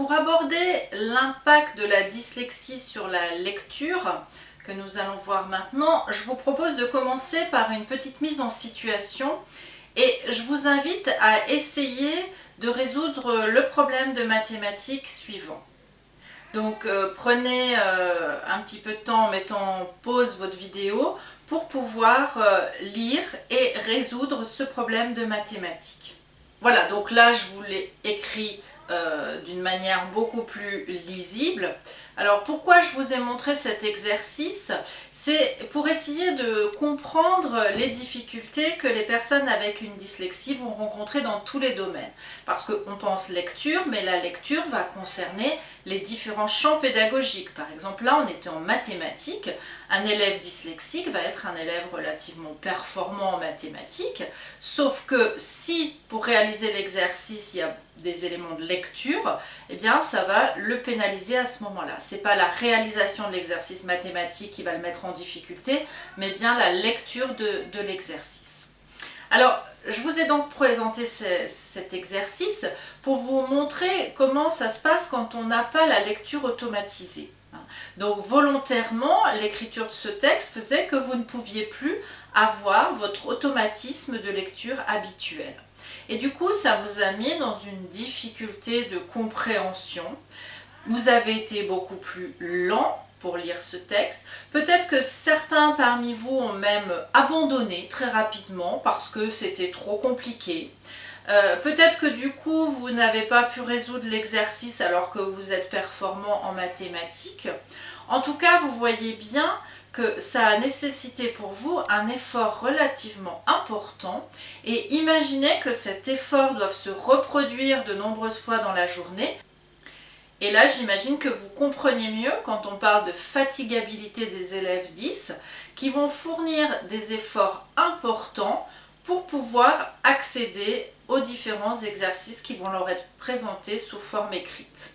Pour aborder l'impact de la dyslexie sur la lecture, que nous allons voir maintenant, je vous propose de commencer par une petite mise en situation et je vous invite à essayer de résoudre le problème de mathématiques suivant. Donc euh, prenez euh, un petit peu de temps en mettant pause votre vidéo pour pouvoir euh, lire et résoudre ce problème de mathématiques. Voilà, donc là je vous l'ai écrit d'une manière beaucoup plus lisible. Alors pourquoi je vous ai montré cet exercice? C'est pour essayer de comprendre les difficultés que les personnes avec une dyslexie vont rencontrer dans tous les domaines. Parce qu'on pense lecture, mais la lecture va concerner les différents champs pédagogiques. Par exemple, là on était en mathématiques, un élève dyslexique va être un élève relativement performant en mathématiques, sauf que si pour réaliser l'exercice il y a des éléments de lecture, eh bien ça va le pénaliser à ce moment-là c'est pas la réalisation de l'exercice mathématique qui va le mettre en difficulté, mais bien la lecture de, l'exercice. Alors, je vous ai donc présenté cet exercice pour vous montrer comment ça se passe quand on n'a pas la lecture automatisée. Donc volontairement, l'écriture de ce texte faisait que vous ne pouviez plus avoir votre automatisme de lecture habituel. Et du coup, ça vous a mis dans une difficulté de compréhension vous avez été beaucoup plus lent pour lire ce texte. Peut-être que certains parmi vous ont même abandonné très rapidement parce que c'était trop compliqué. Euh, peut-être que du coup vous n'avez pas pu résoudre l'exercice alors que vous êtes performant en mathématiques. En tout cas, vous voyez bien que ça a nécessité pour vous un effort relativement important et imaginez que cet effort doive se reproduire de nombreuses fois dans la journée et là, j'imagine que vous comprenez mieux quand on parle de fatigabilité des élèves 10 qui vont fournir des efforts importants pour pouvoir accéder aux différents exercices qui vont leur être présentés sous forme écrite.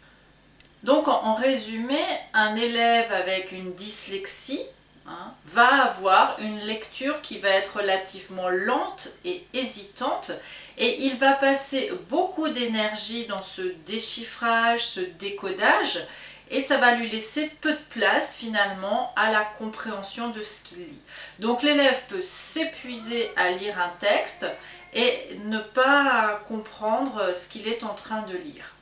Donc en résumé, un élève avec une dyslexie Hein, va avoir une lecture qui va être relativement lente et hésitante et il va passer beaucoup d'énergie dans ce déchiffrage, ce décodage et ça va lui laisser peu de place finalement à la compréhension de ce qu'il lit. Donc l'élève peut s'épuiser à lire un texte et ne pas comprendre ce qu'il est en train de lire.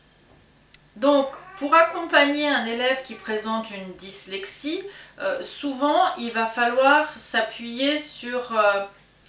Donc pour accompagner un élève qui présente une dyslexie, euh, souvent il va falloir s'appuyer sur euh,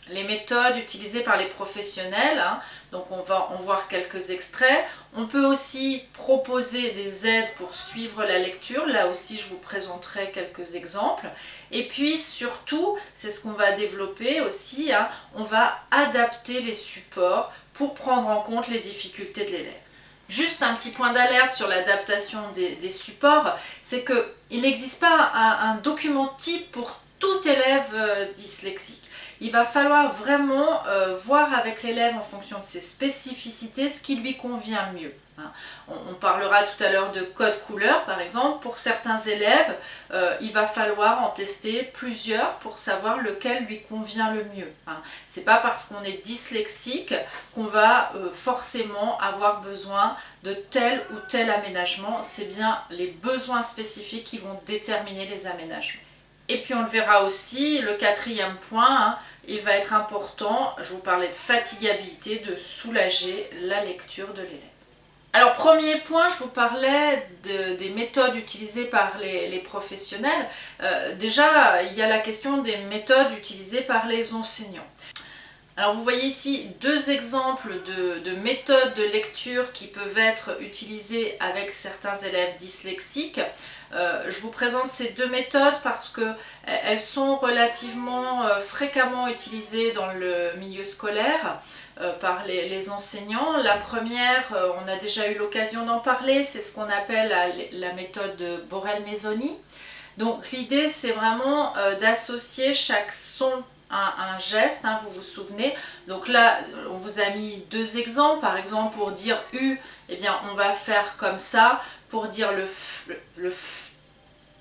les méthodes utilisées par les professionnels. Hein. Donc on va en voir quelques extraits. On peut aussi proposer des aides pour suivre la lecture. Là aussi je vous présenterai quelques exemples. Et puis surtout, c'est ce qu'on va développer aussi, hein, on va adapter les supports pour prendre en compte les difficultés de l'élève. Juste un petit point d'alerte sur l'adaptation des, supports, c'est qu'il n'existe pas un, document type pour tout élève euh, dyslexique. Il va falloir vraiment euh, voir avec l'élève en fonction de ses spécificités ce qui lui convient mieux. Hein. On, parlera tout à l'heure de code couleur par exemple. Pour certains élèves, euh, il va falloir en tester plusieurs pour savoir lequel lui convient le mieux. Hein. C'est pas parce qu'on est dyslexique qu'on va euh, forcément avoir besoin de tel ou tel aménagement. C'est bien les besoins spécifiques qui vont déterminer les aménagements. Et puis on le verra aussi, le quatrième point, hein, il va être important, je vous parlais de fatigabilité, de soulager la lecture de l'élève. Alors premier point, je vous parlais des méthodes utilisées par les, professionnels. Euh, déjà, il y a la question des méthodes utilisées par les enseignants. Alors vous voyez ici deux exemples de, de, méthodes de lecture qui peuvent être utilisées avec certains élèves dyslexiques. Euh, je vous présente ces deux méthodes parce qu'elles sont relativement euh, fréquemment utilisées dans le milieu scolaire. Euh, par les, enseignants. La première, euh, on a déjà eu l'occasion d'en parler, c'est ce qu'on appelle la, méthode de Borel-Mesoni. Donc l'idée c'est vraiment euh, d'associer chaque son à un geste, hein, vous vous souvenez. Donc là, on vous a mis deux exemples. Par exemple, pour dire U, eh bien, on va faire comme ça. Pour dire le F, le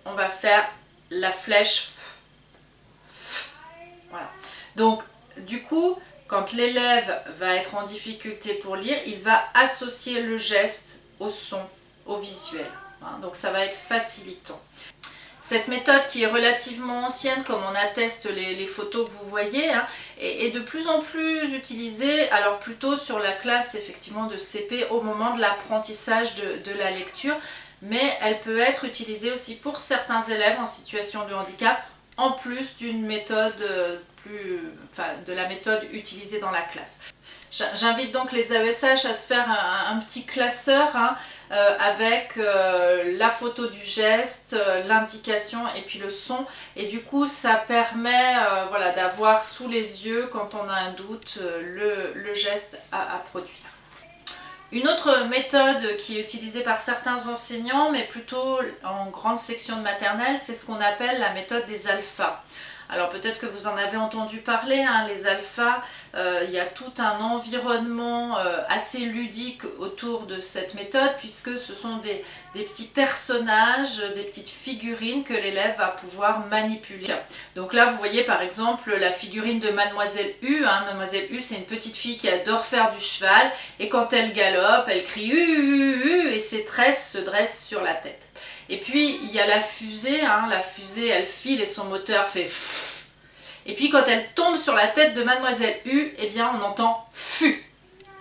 on va faire la flèche Voilà. Donc, du coup, quand l'élève va être en difficulté pour lire, il va associer le geste au son au visuel. Hein. donc ça va être facilitant. Cette méthode qui est relativement ancienne, comme on atteste les, photos que vous voyez, hein, est, de plus en plus utilisée, alors plutôt sur la classe effectivement de CP au moment de l'apprentissage de, la lecture, mais elle peut être utilisée aussi pour certains élèves en situation de handicap, en plus d'une méthode euh, de la méthode utilisée dans la classe. J'invite donc les AESH à se faire un, petit classeur hein, euh, avec euh, la photo du geste, euh, l'indication et puis le son. Et du coup, ça permet voilà, d'avoir sous les yeux, quand on a un doute, le, geste à produire. Une autre méthode qui est utilisée par certains enseignants, mais plutôt en grande section de maternelle, c'est ce qu'on appelle la méthode des alphas. Alors peut-être que vous en avez entendu parler, hein, les alphas, euh, il y a tout un environnement euh, assez ludique autour de cette méthode puisque ce sont des, petits personnages, des petites figurines que l'élève va pouvoir manipuler. Donc là vous voyez par exemple la figurine de Mademoiselle U. Hein. Mademoiselle U c'est une petite fille qui adore faire du cheval et quand elle galope elle crie U, U, U et ses tresses se dressent sur la tête. Et puis il y a la fusée, hein. la fusée elle file et son moteur fait et puis quand elle tombe sur la tête de Mademoiselle U, eh bien on entend FU.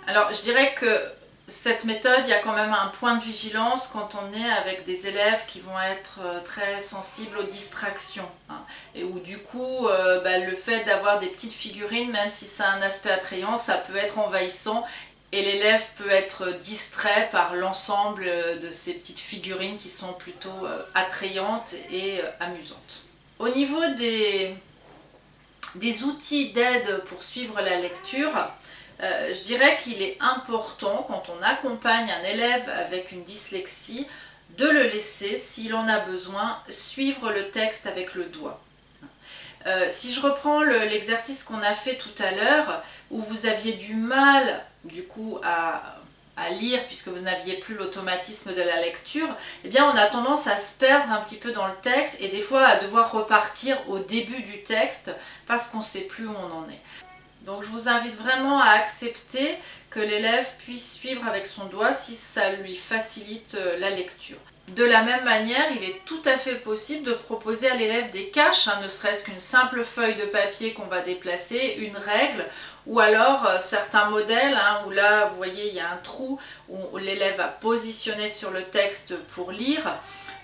Alors je dirais que cette méthode, il y a quand même un point de vigilance quand on est avec des élèves qui vont être euh, très sensibles aux distractions. Hein. et où du coup, euh, bah, le fait d'avoir des petites figurines, même si ça a un aspect attrayant, ça peut être envahissant et l'élève peut être distrait par l'ensemble de ces petites figurines qui sont plutôt euh, attrayantes et amusantes. Au niveau des, outils d'aide pour suivre la lecture, euh, je dirais qu'il est important quand on accompagne un élève avec une dyslexie de le laisser, s'il en a besoin, suivre le texte avec le doigt. Euh, si je reprends l'exercice qu'on a fait tout à l'heure, où vous aviez du mal du coup à à lire puisque vous n'aviez plus l'automatisme de la lecture, eh bien on a tendance à se perdre un petit peu dans le texte et des fois à devoir repartir au début du texte parce qu'on ne sait plus où on en est. Donc je vous invite vraiment à accepter que l'élève puisse suivre avec son doigt si ça lui facilite euh, la lecture. De la même manière, il est tout à fait possible de proposer à l'élève des caches, hein, ne serait-ce qu'une simple feuille de papier qu'on va déplacer, une règle, ou alors euh, certains modèles hein, où là, vous voyez, il y a un trou où l'élève va positionner sur le texte pour lire.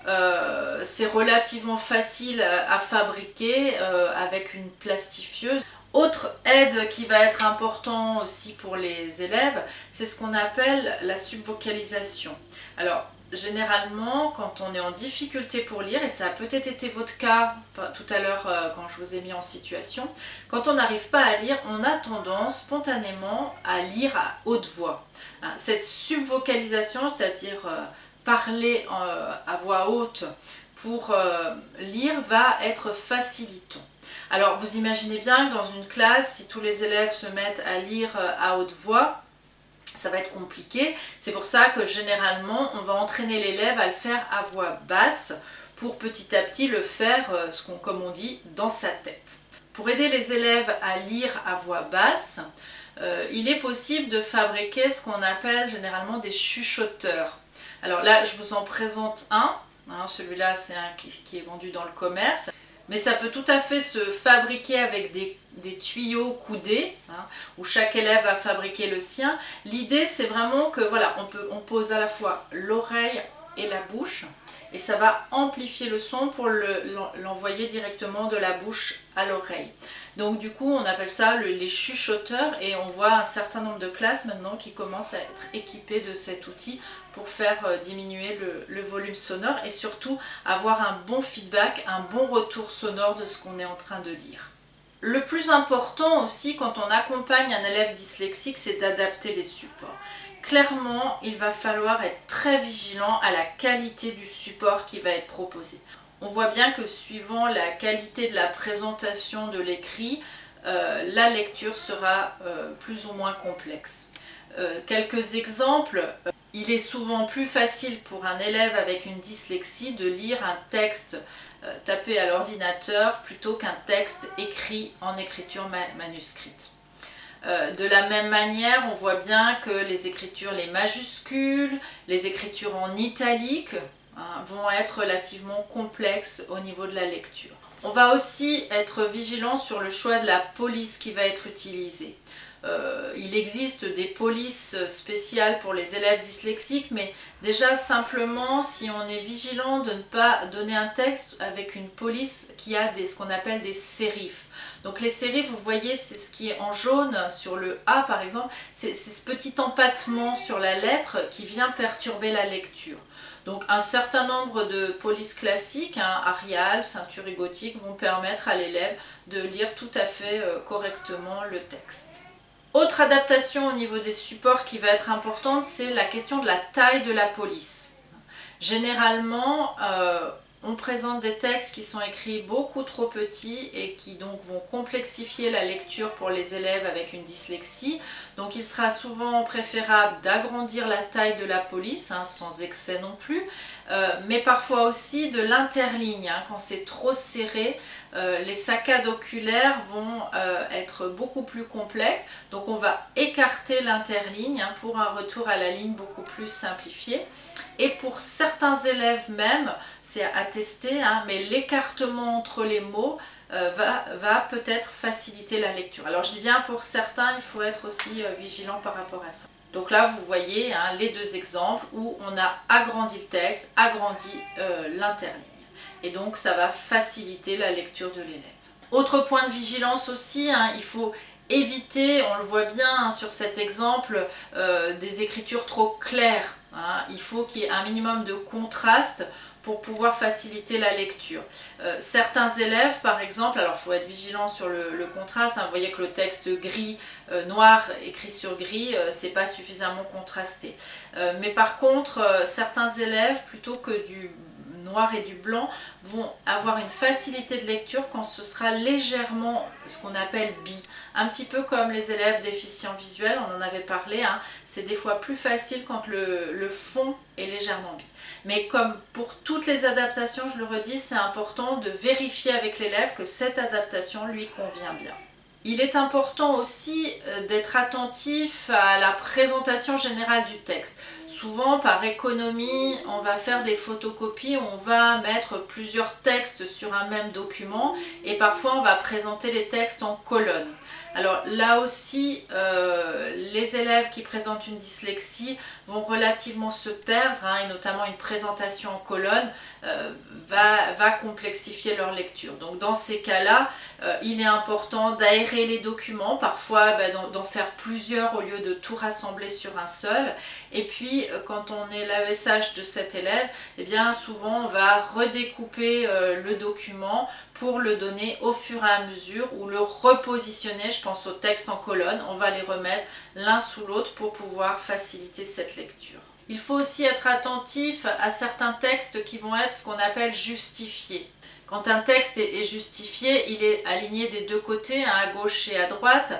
Euh, c'est relativement facile à, fabriquer euh, avec une plastifieuse. Autre aide qui va être important aussi pour les élèves, c'est ce qu'on appelle la subvocalisation. Alors, généralement, quand on est en difficulté pour lire, et ça a peut-être été votre cas tout à l'heure euh, quand je vous ai mis en situation, quand on n'arrive pas à lire, on a tendance spontanément à lire à haute voix. Hein, cette subvocalisation, c'est-à-dire euh, parler euh, à voix haute pour lire, va être facilitant. Alors vous imaginez bien que dans une classe, si tous les élèves se mettent à lire à haute voix, ça va être compliqué. C'est pour ça que généralement, on va entraîner l'élève à le faire à voix basse pour petit à petit le faire, euh, ce comme on dit, dans sa tête. Pour aider les élèves à lire à voix basse, euh, il est possible de fabriquer ce qu'on appelle généralement des chuchoteurs. Alors là, je vous en présente un. Hein, celui-là, c'est un qui est vendu dans le commerce mais ça peut tout à fait se fabriquer avec des, tuyaux coudés, hein, où chaque élève va fabriquer le sien. L'idée c'est vraiment que voilà, on, peut, on pose à la fois l'oreille et la bouche, et ça va amplifier le son pour l'envoyer directement de la bouche à l'oreille. Donc du coup on appelle ça les chuchoteurs et on voit un certain nombre de classes maintenant qui commencent à être équipées de cet outil pour faire euh, diminuer le, volume sonore et surtout avoir un bon feedback, un bon retour sonore de ce qu'on est en train de lire. Le plus important aussi quand on accompagne un élève dyslexique, c'est d'adapter les supports. Clairement, il va falloir être très vigilant à la qualité du support qui va être proposé. On voit bien que suivant la qualité de la présentation de l'écrit, euh, la lecture sera euh, plus ou moins complexe. quelques exemples, il est souvent plus facile pour un élève avec une dyslexie de lire un texte euh, tapé à l'ordinateur plutôt qu'un texte écrit en écriture manuscrite. Euh, de la même manière, on voit bien que les écritures, les majuscules, les écritures en italique hein, vont être relativement complexes au niveau de la lecture. On va aussi être vigilant sur le choix de la police qui va être utilisée. Euh, il existe des polices spéciales pour les élèves dyslexiques, mais déjà simplement si on est vigilant de ne pas donner un texte avec une police qui a des, ce qu'on appelle des sérifs. Donc les sérifs, vous voyez, c'est ce qui est en jaune sur le A par exemple, c'est ce petit empattement sur la lettre qui vient perturber la lecture. Donc un certain nombre de polices classiques, hein, Arial, ceinture gothique, vont permettre à l'élève de lire tout à fait euh, correctement le texte. Autre adaptation au niveau des supports qui va être importante, c'est la question de la taille de la police. Généralement, euh, on présente des textes qui sont écrits beaucoup trop petits et qui donc vont complexifier la lecture pour les élèves avec une dyslexie. Donc il sera souvent préférable d'agrandir la taille de la police, hein, sans excès non plus, euh, mais parfois aussi de l'interligne. Hein. quand c'est trop serré, euh, les saccades oculaires vont euh, être beaucoup plus complexes. Donc on va écarter l'interligne hein, pour un retour à la ligne beaucoup plus simplifié. Et pour certains élèves même, c'est à tester, mais l'écartement entre les mots euh, va, peut-être faciliter la lecture. Alors je dis bien pour certains, il faut être aussi euh, vigilant par rapport à ça. Donc là, vous voyez hein, les deux exemples où on a agrandi le texte, agrandi euh, l'interligne. Et donc ça va faciliter la lecture de l'élève. Autre point de vigilance aussi, hein, il faut éviter, on le voit bien sur cet exemple, des écritures trop claires. Hein, il faut qu'il y ait un minimum de contraste pour pouvoir faciliter la lecture. Euh, certains élèves, par exemple, alors il faut être vigilant sur le, contraste, hein, vous voyez que le texte gris, euh, noir, écrit sur gris, euh, c'est pas suffisamment contrasté. mais par contre, certains élèves, plutôt que du noir et du blanc vont avoir une facilité de lecture quand ce sera légèrement ce qu'on appelle bi. Un petit peu comme les élèves déficients visuels, on en avait parlé, hein. c'est des fois plus facile quand le, le fond est légèrement bi. Mais comme pour toutes les adaptations, je le redis, c'est important de vérifier avec l'élève que cette adaptation lui convient bien. Il est important aussi euh, d'être attentif à la présentation générale du texte. Souvent, par économie, on va faire des photocopies, on va mettre plusieurs textes sur un même document et parfois on va présenter les textes en colonnes. Alors là aussi, euh, les élèves qui présentent une dyslexie vont relativement se perdre, hein, et notamment une présentation en colonne euh, va, complexifier leur lecture. Donc dans ces cas-là, euh, il est important d'aérer les documents, parfois bah, d'en faire plusieurs au lieu de tout rassembler sur un seul. Et puis quand on est l'AESH de cet élève, eh bien souvent on va redécouper le document pour le donner au fur et à mesure ou le repositionner, je pense au texte en colonne, on va les remettre l'un sous l'autre pour pouvoir faciliter cette lecture. Il faut aussi être attentif à certains textes qui vont être ce qu'on appelle justifiés. Quand un texte est justifié, il est aligné des deux côtés, hein, à gauche et à droite.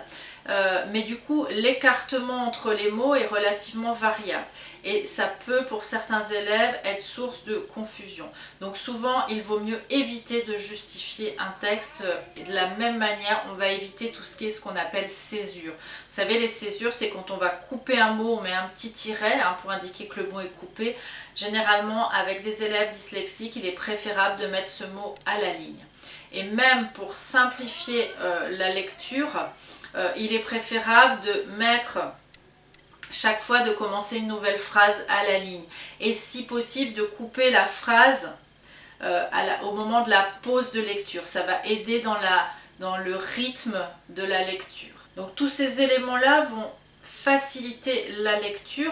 Euh, mais du coup l'écartement entre les mots est relativement variable et ça peut pour certains élèves être source de confusion. Donc souvent il vaut mieux éviter de justifier un texte de la même manière on va éviter tout ce qui est ce qu'on appelle césure. Vous savez les césures c'est quand on va couper un mot, on met un petit tiret hein, pour indiquer que le mot est coupé. Généralement avec des élèves dyslexiques il est préférable de mettre ce mot à la ligne. Et même pour simplifier euh, la lecture, euh, il est préférable de mettre chaque fois de commencer une nouvelle phrase à la ligne. Et si possible de couper la phrase euh, au moment de la pause de lecture. Ça va aider dans, dans le rythme de la lecture. Donc tous ces éléments-là vont faciliter la lecture,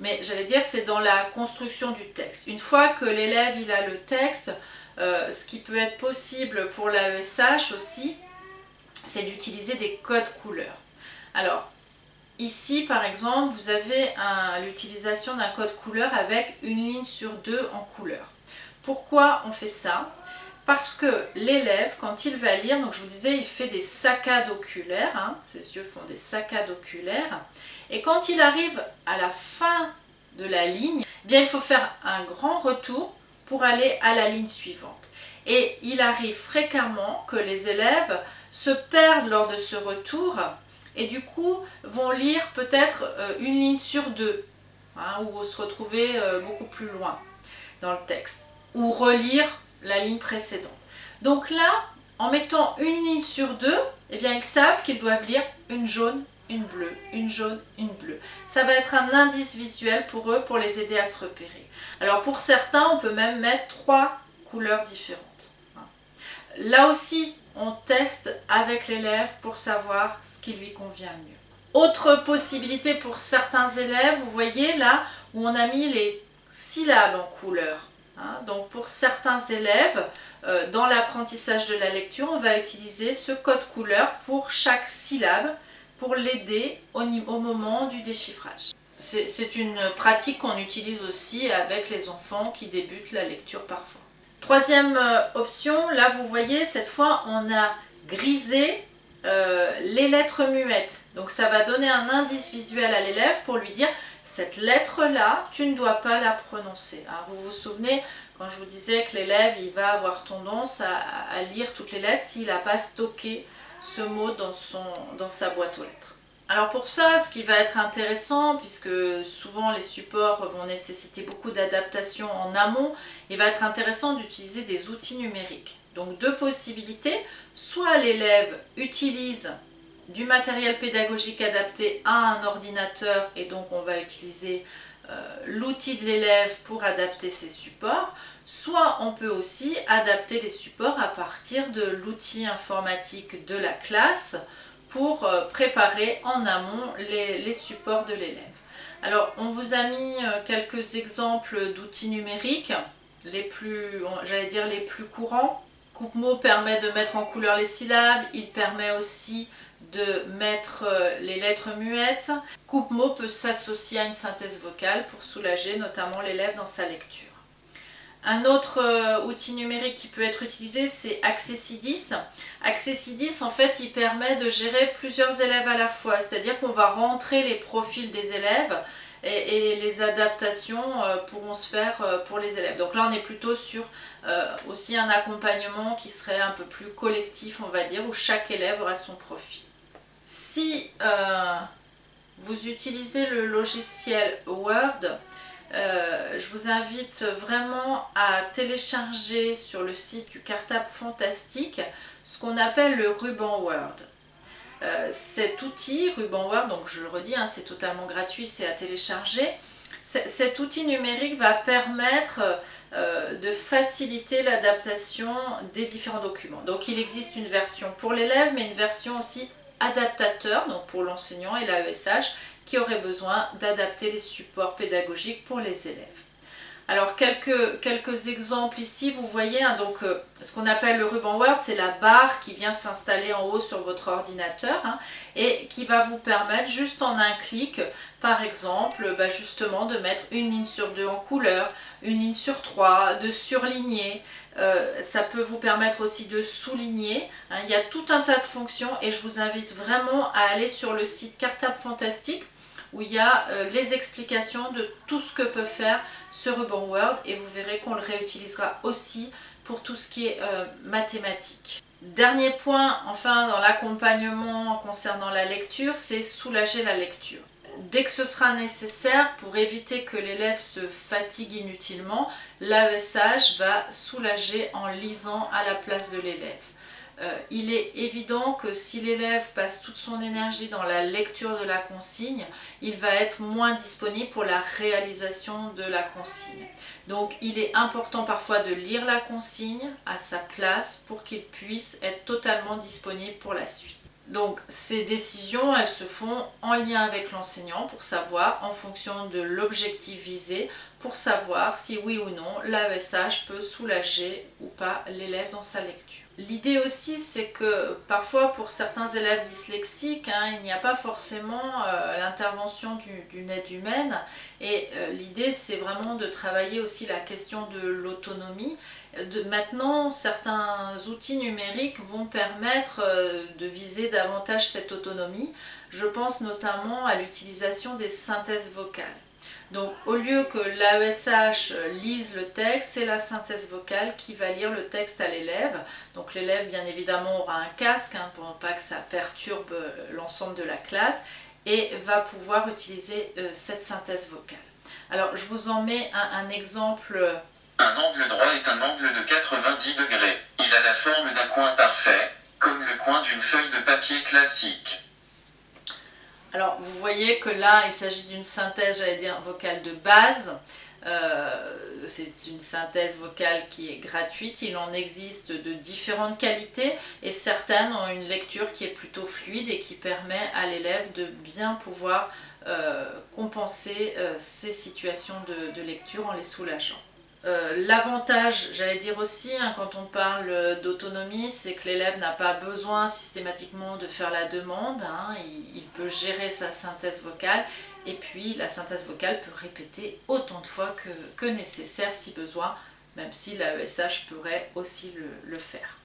mais j'allais dire c'est dans la construction du texte. Une fois que l'élève il a le texte, euh, ce qui peut être possible pour l'AESH aussi, c'est d'utiliser des codes couleurs. Alors, ici par exemple, vous avez l'utilisation d'un code couleur avec une ligne sur deux en couleur. Pourquoi on fait ça? Parce que l'élève, quand il va lire, donc je vous disais, il fait des saccades oculaires, hein, ses yeux font des saccades oculaires, et quand il arrive à la fin de la ligne, eh bien il faut faire un grand retour pour aller à la ligne suivante. Et il arrive fréquemment que les élèves se perdent lors de ce retour et du coup vont lire peut-être euh, une ligne sur deux, hein, ou se retrouver euh, beaucoup plus loin dans le texte, ou relire la ligne précédente. Donc là, en mettant une ligne sur deux, eh bien ils savent qu'ils doivent lire une jaune, une bleue, une jaune, une bleue. Ça va être un indice visuel pour eux pour les aider à se repérer. Alors pour certains, on peut même mettre trois couleurs différentes. Là aussi, on teste avec l'élève pour savoir ce qui lui convient mieux. Autre possibilité pour certains élèves, vous voyez là où on a mis les syllabes en couleur. Hein. donc pour certains élèves, euh, dans l'apprentissage de la lecture, on va utiliser ce code couleur pour chaque syllabe pour l'aider au, au moment du déchiffrage. C'est une pratique qu'on utilise aussi avec les enfants qui débutent la lecture parfois. Troisième euh, option, là vous voyez, cette fois on a grisé euh, les lettres muettes. Donc ça va donner un indice visuel à l'élève pour lui dire cette lettre-là, tu ne dois pas la prononcer. Hein, vous vous souvenez quand je vous disais que l'élève il va avoir tendance à, lire toutes les lettres s'il n'a pas stocké ce mot dans, dans sa boîte aux lettres. Alors pour ça, ce qui va être intéressant, puisque souvent les supports vont nécessiter beaucoup d'adaptation en amont, il va être intéressant d'utiliser des outils numériques. Donc deux possibilités, soit l'élève utilise du matériel pédagogique adapté à un ordinateur et donc on va utiliser euh, l'outil de l'élève pour adapter ses supports, soit on peut aussi adapter les supports à partir de l'outil informatique de la classe pour euh, préparer en amont les, supports de l'élève. Alors on vous a mis euh, quelques exemples d'outils numériques, les plus, j'allais dire les plus courants. Coupe-mot permet de mettre en couleur les syllabes, il permet aussi de mettre euh, les lettres muettes. Coupe-mot peut s'associer à une synthèse vocale pour soulager notamment l'élève dans sa lecture. Un autre euh, outil numérique qui peut être utilisé, c'est Accessidis. Accessidis, en fait, il permet de gérer plusieurs élèves à la fois, c'est-à-dire qu'on va rentrer les profils des élèves et, les adaptations euh, pourront se faire euh, pour les élèves. Donc là, on est plutôt sur aussi un accompagnement qui serait un peu plus collectif, on va dire, où chaque élève aura son profil. Si vous utilisez le logiciel Word, euh, je vous invite vraiment à télécharger sur le site du Cartable Fantastique ce qu'on appelle le ruban Word. Euh, cet outil, ruban Word, donc je le redis, hein, c'est totalement gratuit, c'est à télécharger. Cet outil numérique va permettre euh, de faciliter l'adaptation des différents documents. Donc il existe une version pour l'élève, mais une version aussi adaptateur, donc pour l'enseignant et l'AESH, qui aurait besoin d'adapter les supports pédagogiques pour les élèves. Alors quelques, quelques exemples ici, vous voyez, hein, donc euh, ce qu'on appelle le ruban Word, c'est la barre qui vient s'installer en haut sur votre ordinateur hein, et qui va vous permettre juste en un clic, par exemple, bah, justement de mettre une ligne sur deux en couleur, une ligne sur trois, de surligner, euh, ça peut vous permettre aussi de souligner. Hein. il y a tout un tas de fonctions et je vous invite vraiment à aller sur le site Cartable Fantastique où il y a euh, les explications de tout ce que peut faire ce ruban Word et vous verrez qu'on le réutilisera aussi pour tout ce qui est euh, mathématiques. Dernier point, enfin dans l'accompagnement concernant la lecture, c'est soulager la lecture. Dès que ce sera nécessaire, pour éviter que l'élève se fatigue inutilement, l'AESH va soulager en lisant à la place de l'élève. Euh, il est évident que si l'élève passe toute son énergie dans la lecture de la consigne, il va être moins disponible pour la réalisation de la consigne. Donc il est important parfois de lire la consigne à sa place pour qu'il puisse être totalement disponible pour la suite. Donc ces décisions, elles se font en lien avec l'enseignant pour savoir, en fonction de l'objectif visé, pour savoir si oui ou non l'AESH peut soulager ou pas l'élève dans sa lecture. L'idée aussi, c'est que parfois pour certains élèves dyslexiques, hein, il n'y a pas forcément euh, l'intervention d'une aide humaine. Et euh, l'idée, c'est vraiment de travailler aussi la question de l'autonomie. Maintenant, certains outils numériques vont permettre euh, de viser davantage cette autonomie. Je pense notamment à l'utilisation des synthèses vocales. Donc au lieu que l'AESH lise le texte, c'est la synthèse vocale qui va lire le texte à l'élève. Donc l'élève bien évidemment aura un casque hein, pour pas que ça perturbe euh, l'ensemble de la classe et va pouvoir utiliser euh, cette synthèse vocale. Alors je vous en mets un, exemple. Un angle droit est un angle de 90 degrés. Il a la forme d'un coin parfait, comme le coin d'une feuille de papier classique. Alors vous voyez que là il s'agit d'une synthèse, j'allais dire, vocale de base. Euh, c'est une synthèse vocale qui est gratuite, il en existe de différentes qualités et certaines ont une lecture qui est plutôt fluide et qui permet à l'élève de bien pouvoir euh, compenser euh, ces situations de lecture en les soulageant. Euh, l'avantage, j'allais dire aussi, hein, quand on parle d'autonomie, c'est que l'élève n'a pas besoin systématiquement de faire la demande, hein. il, peut gérer sa synthèse vocale et puis la synthèse vocale peut répéter autant de fois que, nécessaire si besoin, même si l'AESH pourrait aussi le faire.